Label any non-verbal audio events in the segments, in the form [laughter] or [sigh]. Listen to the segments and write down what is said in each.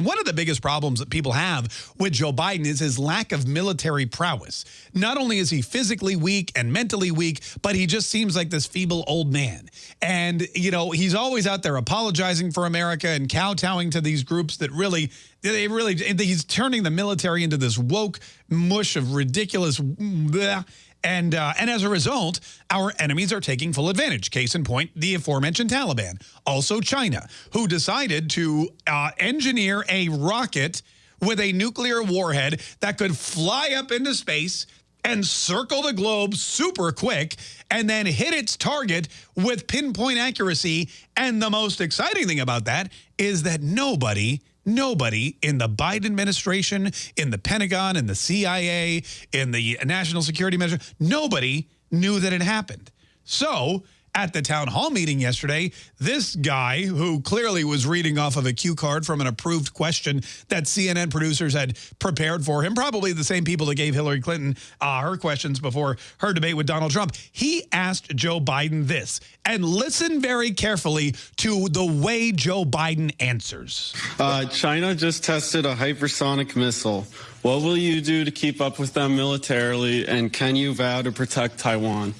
And one of the biggest problems that people have with Joe Biden is his lack of military prowess. Not only is he physically weak and mentally weak, but he just seems like this feeble old man. And, you know, he's always out there apologizing for America and kowtowing to these groups that really, they really, he's turning the military into this woke mush of ridiculous, mm, bleh, and, uh, and as a result, our enemies are taking full advantage. Case in point, the aforementioned Taliban. Also China, who decided to uh, engineer a rocket with a nuclear warhead that could fly up into space and circle the globe super quick and then hit its target with pinpoint accuracy. And the most exciting thing about that is that nobody Nobody in the Biden administration, in the Pentagon, in the CIA, in the National Security Measure, nobody knew that it happened. So at the town hall meeting yesterday, this guy who clearly was reading off of a cue card from an approved question that CNN producers had prepared for him, probably the same people that gave Hillary Clinton uh, her questions before her debate with Donald Trump, he asked Joe Biden this. And listen very carefully to the way Joe Biden answers. Uh, China just tested a hypersonic missile. What will you do to keep up with them militarily, and can you vow to protect Taiwan?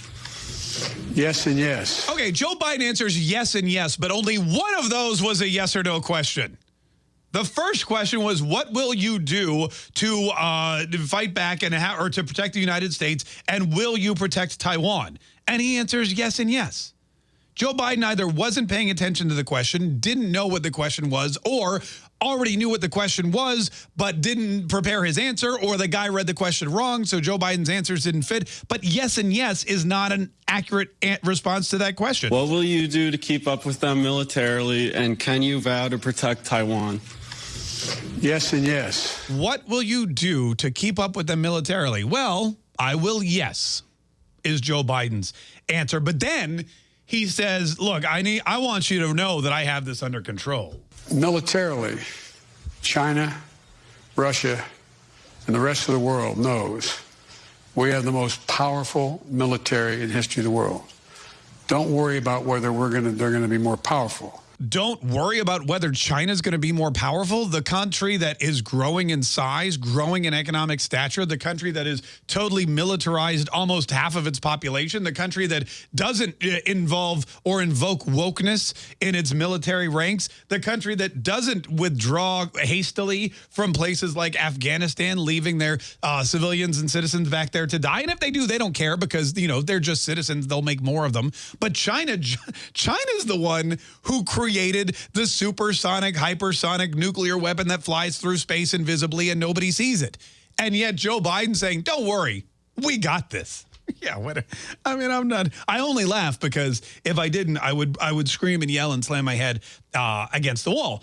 Yes and yes. Okay, Joe Biden answers yes and yes, but only one of those was a yes or no question. The first question was, what will you do to uh, fight back and or to protect the United States, and will you protect Taiwan? And he answers yes and yes. Joe Biden either wasn't paying attention to the question, didn't know what the question was, or already knew what the question was, but didn't prepare his answer, or the guy read the question wrong, so Joe Biden's answers didn't fit. But yes and yes is not an accurate response to that question. What will you do to keep up with them militarily, and can you vow to protect Taiwan? Yes and yes. What will you do to keep up with them militarily? Well, I will yes, is Joe Biden's answer. But then he says, look, I need I want you to know that I have this under control. Militarily, China, Russia, and the rest of the world knows we have the most powerful military in history of the world. Don't worry about whether we're going to they're going to be more powerful don't worry about whether China's going to be more powerful. The country that is growing in size, growing in economic stature, the country that is totally militarized almost half of its population, the country that doesn't uh, involve or invoke wokeness in its military ranks, the country that doesn't withdraw hastily from places like Afghanistan, leaving their uh, civilians and citizens back there to die. And if they do, they don't care because, you know, they're just citizens. They'll make more of them. But China, [laughs] China's the one who created created the supersonic, hypersonic nuclear weapon that flies through space invisibly and nobody sees it. And yet Joe Biden saying, don't worry, we got this. [laughs] Yeah, what? I mean, I'm not. I only laugh because if I didn't, I would I would scream and yell and slam my head uh, against the wall.